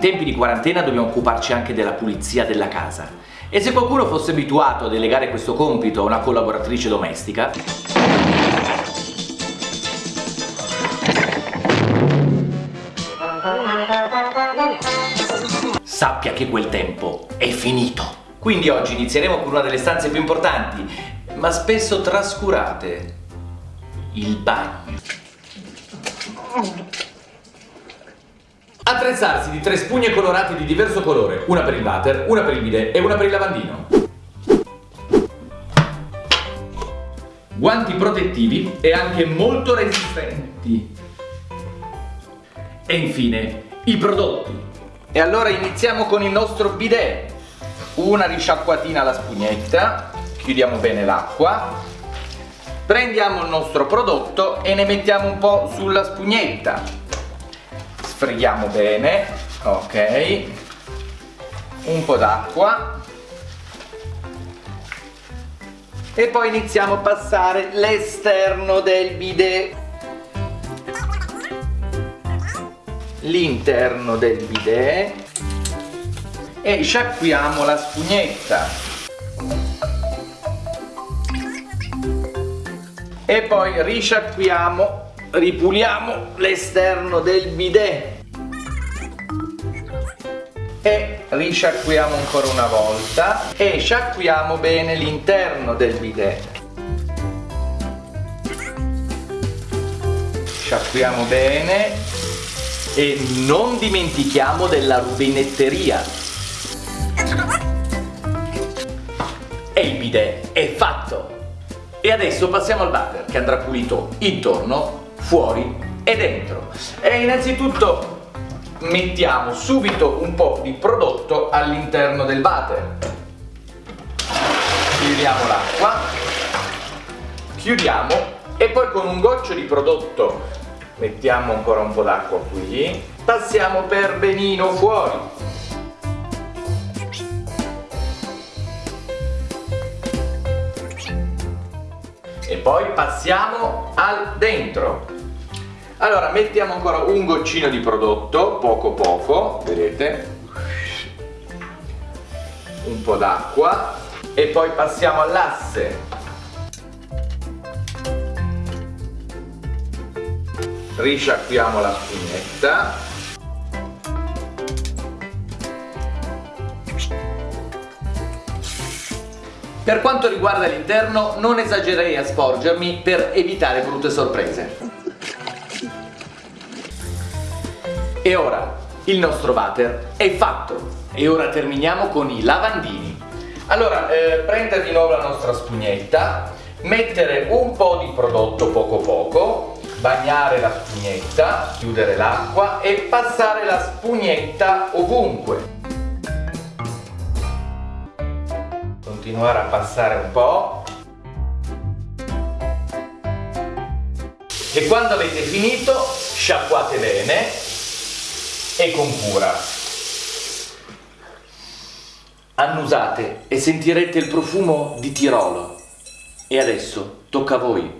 tempi di quarantena dobbiamo occuparci anche della pulizia della casa. E se qualcuno fosse abituato a delegare questo compito a una collaboratrice domestica... Sappia che quel tempo è finito. Quindi oggi inizieremo con una delle stanze più importanti, ma spesso trascurate, il bagno. Attrezzarsi di tre spugne colorate di diverso colore, una per il water, una per il bidet e una per il lavandino. Guanti protettivi e anche molto resistenti. E infine, i prodotti. E allora iniziamo con il nostro bidet. Una risciacquatina alla spugnetta, chiudiamo bene l'acqua, prendiamo il nostro prodotto e ne mettiamo un po' sulla spugnetta sfreghiamo bene ok. Un po' d'acqua. E poi iniziamo a passare l'esterno del bidet. L'interno del bidet. E sciacquiamo la spugnetta. E poi risciacquiamo ripuliamo l'esterno del bidet. E risciacquiamo ancora una volta e sciacquiamo bene l'interno del bidet. Sciacquiamo bene e non dimentichiamo della rubinetteria. E il bidet è fatto. E adesso passiamo al water che andrà pulito intorno fuori e dentro. E innanzitutto mettiamo subito un po' di prodotto all'interno del water. Chiudiamo l'acqua, chiudiamo e poi con un goccio di prodotto mettiamo ancora un po' d'acqua qui, passiamo per benino fuori. E poi passiamo al dentro. Allora, mettiamo ancora un goccino di prodotto, poco poco, vedete? Un po' d'acqua e poi passiamo all'asse. Risciacquiamo la spugnetta. Per quanto riguarda l'interno non esagererei a sporgermi per evitare brutte sorprese. E ora il nostro water è fatto e ora terminiamo con i lavandini. Allora, eh, prendere di nuovo la nostra spugnetta, mettere un po' di prodotto poco poco, bagnare la spugnetta, chiudere l'acqua e passare la spugnetta ovunque. Continuare a passare un po'. E quando avete finito, sciacquate bene e con cura. Annusate e sentirete il profumo di Tirolo. E adesso tocca a voi.